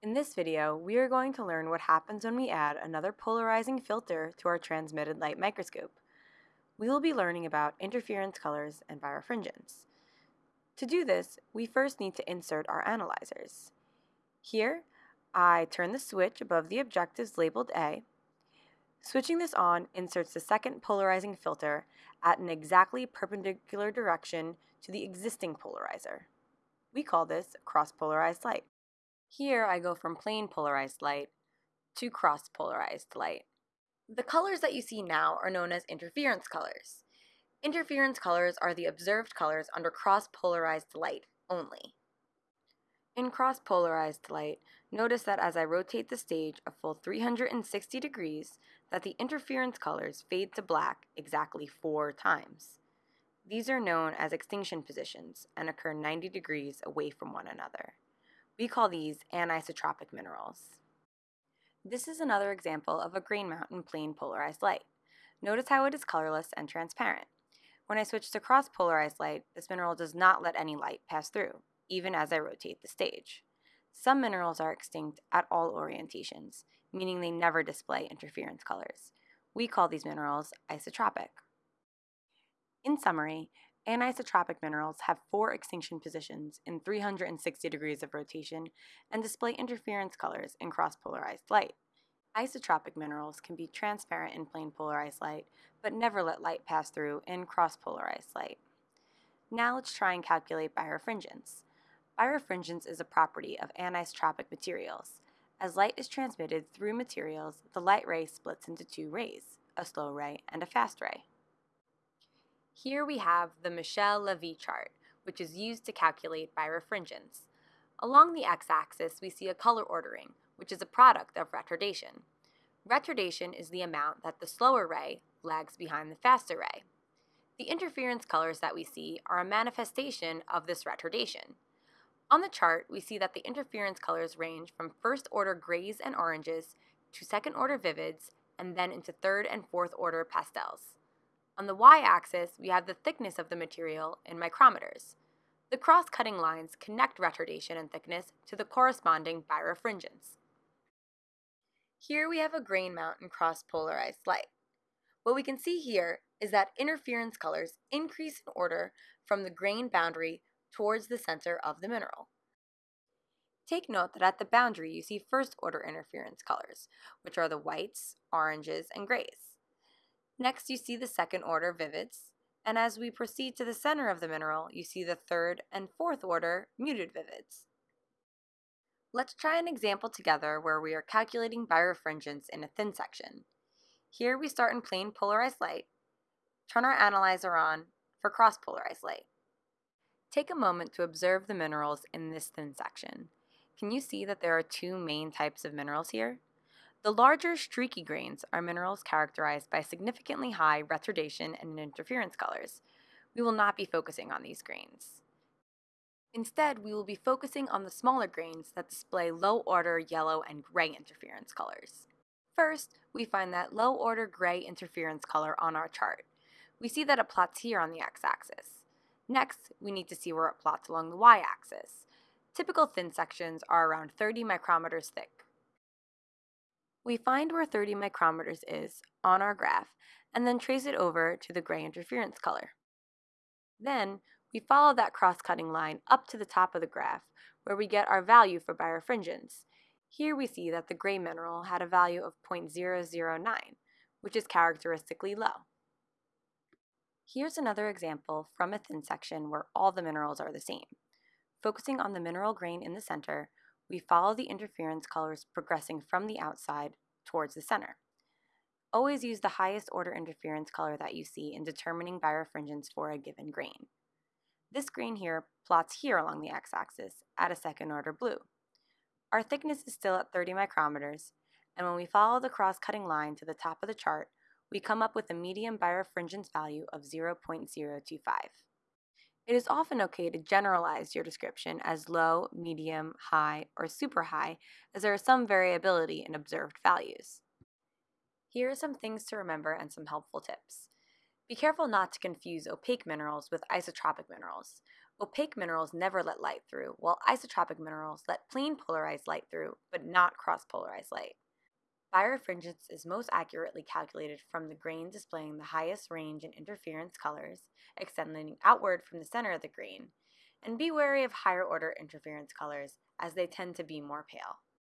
In this video, we are going to learn what happens when we add another polarizing filter to our transmitted light microscope. We will be learning about interference colors and birefringence. To do this, we first need to insert our analyzers. Here, I turn the switch above the objectives labeled A. Switching this on inserts the second polarizing filter at an exactly perpendicular direction to the existing polarizer. We call this cross-polarized light. Here I go from plane polarized light to cross-polarized light. The colors that you see now are known as interference colors. Interference colors are the observed colors under cross-polarized light only. In cross-polarized light, notice that as I rotate the stage a full 360 degrees, that the interference colors fade to black exactly four times. These are known as extinction positions and occur 90 degrees away from one another. We call these anisotropic minerals. This is another example of a grain mount in plane polarized light. Notice how it is colorless and transparent. When I switch to cross-polarized light, this mineral does not let any light pass through, even as I rotate the stage. Some minerals are extinct at all orientations, meaning they never display interference colors. We call these minerals isotropic. In summary, Anisotropic minerals have four extinction positions in 360 degrees of rotation and display interference colors in cross-polarized light. Isotropic minerals can be transparent in plane polarized light, but never let light pass through in cross-polarized light. Now let's try and calculate birefringence. Birefringence is a property of anisotropic materials. As light is transmitted through materials, the light ray splits into two rays, a slow ray and a fast ray. Here we have the Michel-Levy chart, which is used to calculate birefringence. Along the x-axis, we see a color ordering, which is a product of retardation. Retardation is the amount that the slower ray lags behind the faster ray. The interference colors that we see are a manifestation of this retardation. On the chart, we see that the interference colors range from first order grays and oranges to second order vivids and then into third and fourth order pastels. On the y-axis, we have the thickness of the material in micrometers. The cross-cutting lines connect retardation and thickness to the corresponding birefringence. Here we have a grain mount in cross-polarized light. What we can see here is that interference colors increase in order from the grain boundary towards the center of the mineral. Take note that at the boundary you see first order interference colors, which are the whites, oranges, and grays. Next, you see the second order vivids, and as we proceed to the center of the mineral, you see the third and fourth order muted vivids. Let's try an example together where we are calculating birefringence in a thin section. Here we start in plane polarized light, turn our analyzer on for cross-polarized light. Take a moment to observe the minerals in this thin section. Can you see that there are two main types of minerals here? The larger streaky grains are minerals characterized by significantly high retardation and interference colors. We will not be focusing on these grains. Instead, we will be focusing on the smaller grains that display low-order yellow and gray interference colors. First, we find that low-order gray interference color on our chart. We see that it plots here on the x-axis. Next, we need to see where it plots along the y-axis. Typical thin sections are around 30 micrometers thick. We find where 30 micrometers is on our graph and then trace it over to the gray interference color. Then, we follow that cross-cutting line up to the top of the graph where we get our value for birefringence. Here we see that the gray mineral had a value of 0.009, which is characteristically low. Here's another example from a thin section where all the minerals are the same. Focusing on the mineral grain in the center, we follow the interference colors progressing from the outside towards the center. Always use the highest order interference color that you see in determining birefringence for a given grain. This grain here plots here along the x-axis at a second order blue. Our thickness is still at 30 micrometers, and when we follow the cross-cutting line to the top of the chart, we come up with a medium birefringence value of 0.025. It is often okay to generalize your description as low, medium, high, or super high, as there is some variability in observed values. Here are some things to remember and some helpful tips. Be careful not to confuse opaque minerals with isotropic minerals. Opaque minerals never let light through, while isotropic minerals let plane polarized light through, but not cross-polarized light. Birefringence is most accurately calculated from the grain displaying the highest range in interference colors, extending outward from the center of the grain, and be wary of higher order interference colors as they tend to be more pale.